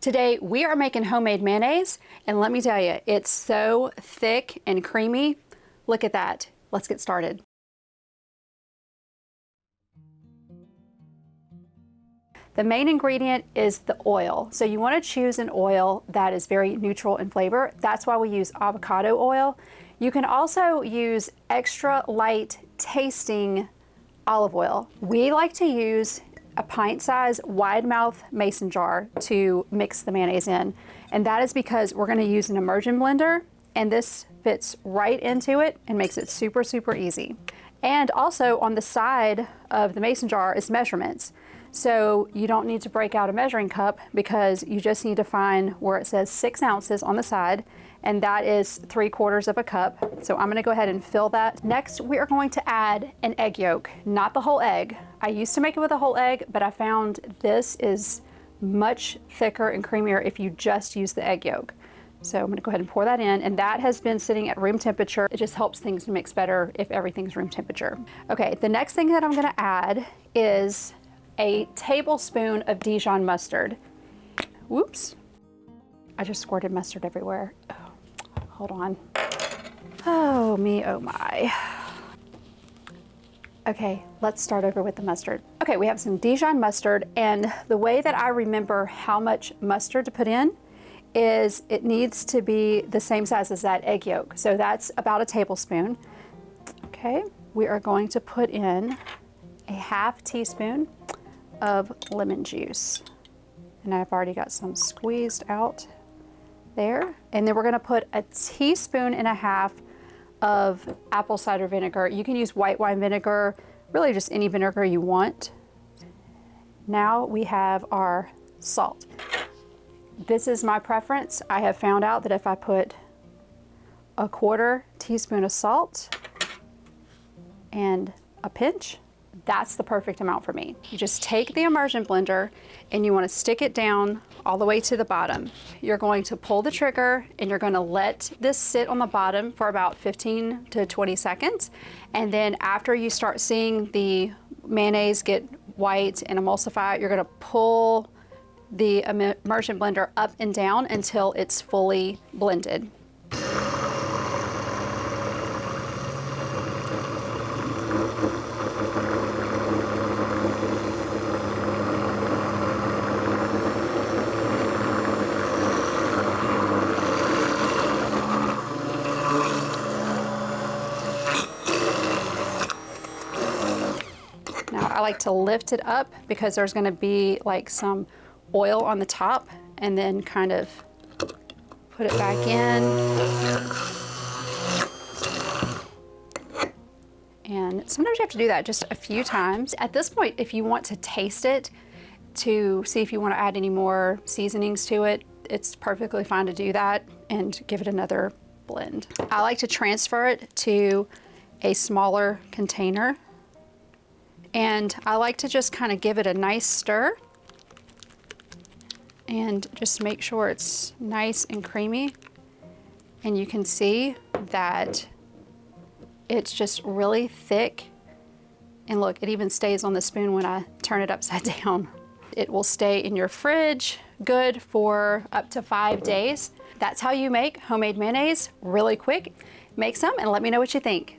Today we are making homemade mayonnaise and let me tell you, it's so thick and creamy. Look at that. Let's get started. The main ingredient is the oil. So you want to choose an oil that is very neutral in flavor. That's why we use avocado oil. You can also use extra light tasting olive oil. We like to use a pint size wide mouth mason jar to mix the mayonnaise in. And that is because we're gonna use an immersion blender and this fits right into it and makes it super, super easy. And also on the side of the mason jar is measurements. So you don't need to break out a measuring cup because you just need to find where it says six ounces on the side and that is three quarters of a cup. So I'm gonna go ahead and fill that. Next, we are going to add an egg yolk, not the whole egg. I used to make it with a whole egg, but I found this is much thicker and creamier if you just use the egg yolk. So I'm gonna go ahead and pour that in, and that has been sitting at room temperature. It just helps things mix better if everything's room temperature. Okay, the next thing that I'm gonna add is a tablespoon of Dijon mustard. Whoops. I just squirted mustard everywhere. Oh, hold on. Oh me, oh my. Okay, let's start over with the mustard. Okay, we have some Dijon mustard and the way that I remember how much mustard to put in is it needs to be the same size as that egg yolk. So that's about a tablespoon. Okay, we are going to put in a half teaspoon of lemon juice. And I've already got some squeezed out there. And then we're gonna put a teaspoon and a half of apple cider vinegar. You can use white wine vinegar, really just any vinegar you want. Now we have our salt. This is my preference. I have found out that if I put a quarter teaspoon of salt and a pinch that's the perfect amount for me. You just take the immersion blender and you wanna stick it down all the way to the bottom. You're going to pull the trigger and you're gonna let this sit on the bottom for about 15 to 20 seconds. And then after you start seeing the mayonnaise get white and emulsify, you're gonna pull the immersion blender up and down until it's fully blended. I like to lift it up because there's gonna be like some oil on the top and then kind of put it back in. And sometimes you have to do that just a few times. At this point, if you want to taste it to see if you want to add any more seasonings to it, it's perfectly fine to do that and give it another blend. I like to transfer it to a smaller container and I like to just kind of give it a nice stir and just make sure it's nice and creamy. And you can see that it's just really thick. And look, it even stays on the spoon when I turn it upside down. It will stay in your fridge good for up to five days. That's how you make homemade mayonnaise really quick. Make some and let me know what you think.